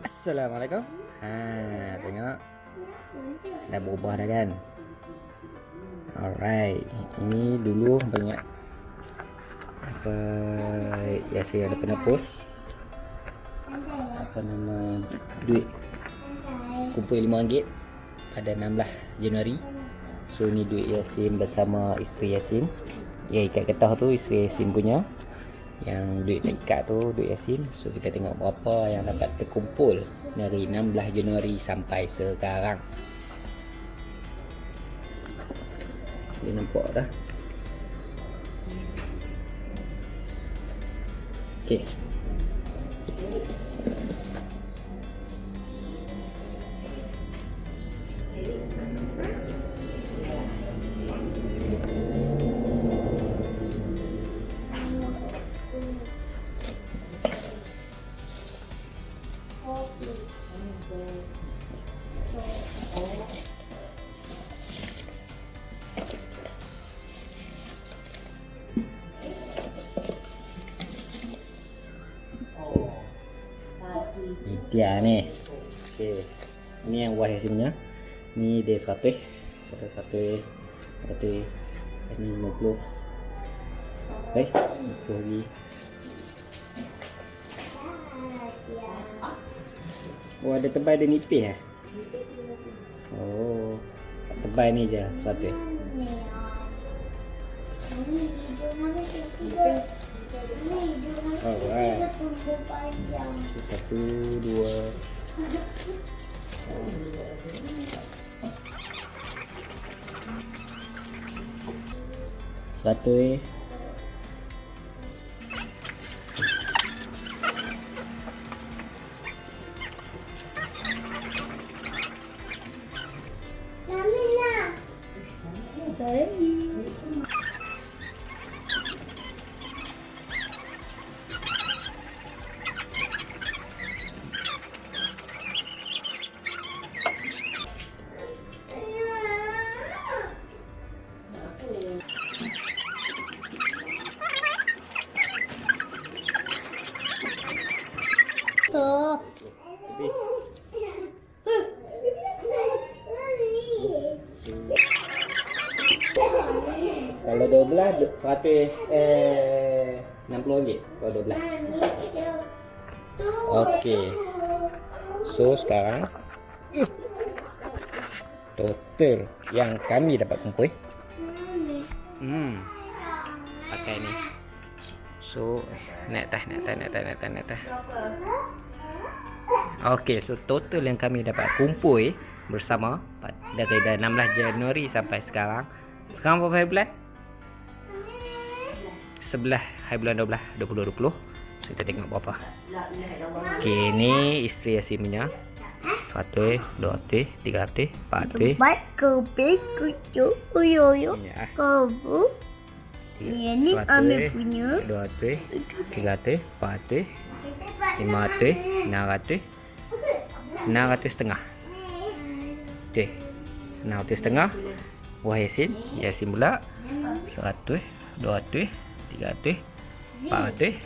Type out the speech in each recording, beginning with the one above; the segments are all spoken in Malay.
Assalamualaikum. Ha, tengok. Dah berubah dah kan? Alright. Ini dulu banyak apa Yasin ada pernah post apa nama duit kumpul RM5 pada 16 Januari. So ni duit Yasin bersama isteri Yasin. Yang ikat getah tu isteri Yasin punya. Yang duit tak ikat tu duit Yasin. So kita tengok berapa yang dapat terkumpul dari 16 Januari sampai sekarang. Dia nampak dah. Okey. Ni dia ni. Okey. Ni yang buah hasilnya. Ni dia 100. Ada 100. Ada ini 50. Baik, itu lagi. Oh, ada tebal dia nipis eh? Oh. Tebal ni je 100. Alright. Satu, dua. Seratus Kalau 12 100 eh 60 ringgit kalau 12. Okey. So sekarang total yang kami dapat kumpul. Hmm. Pakai ni. So naik tah naik tah naik tah naik tah naik tah. Okey, so total yang kami dapat kumpul bersama dari 16 Januari sampai sekarang. Sekarang berapa hari bulan? 11 hari bulan 12 2020. So kita tengok berapa. Okey, ni isteri Yasin punya. 100, 200, 300, 400. Buat kopi kucu Ya. kobu. Ini ambil punya. 200, 300, 400, 500, 600, 600 setengah. Okey. 600 setengah. Buah Yasin Yasin pula. 100 200 300 400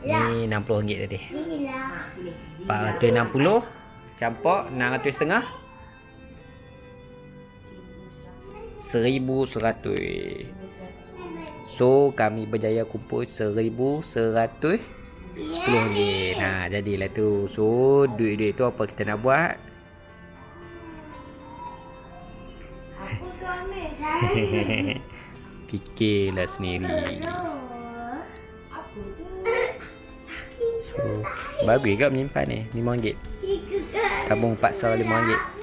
Ni 60 ringgit tadi. 460 Campur 600 setengah. 1100 So kami berjaya kumpul 1100 RM10 Nah jadilah tu. So duit-duit tu apa kita nak buat? Aku tu ambil saya Kikirlah sendiri So Bagus kat menyimpan ni? RM5 Tabung paksa RM5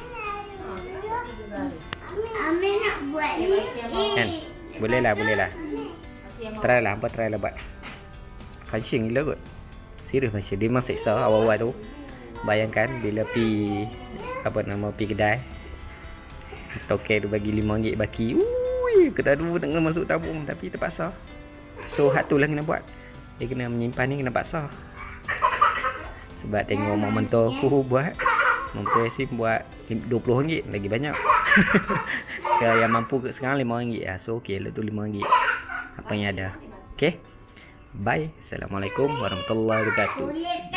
Kan? Boleh lah, boleh lah. Try lah, apa try lah buat. Fancing gila kot. Serius function. Dia memang seksa awal-awal tu. Bayangkan bila pi apa nama pi kedai. Token tu bagi RM5 baki. Ui, kita dulu nak kena masuk tabung tapi terpaksa. So hak tu lah kena buat. Dia kena menyimpan ni kena paksa. Sebab tengok mak mentor aku buat. Mentor Yasin buat RM20 lagi banyak. Kalau yang mampu sekarang RM5 lah. So okey lah tu RM5. Apa yang ada. Okay. Bye. Assalamualaikum warahmatullahi wabarakatuh.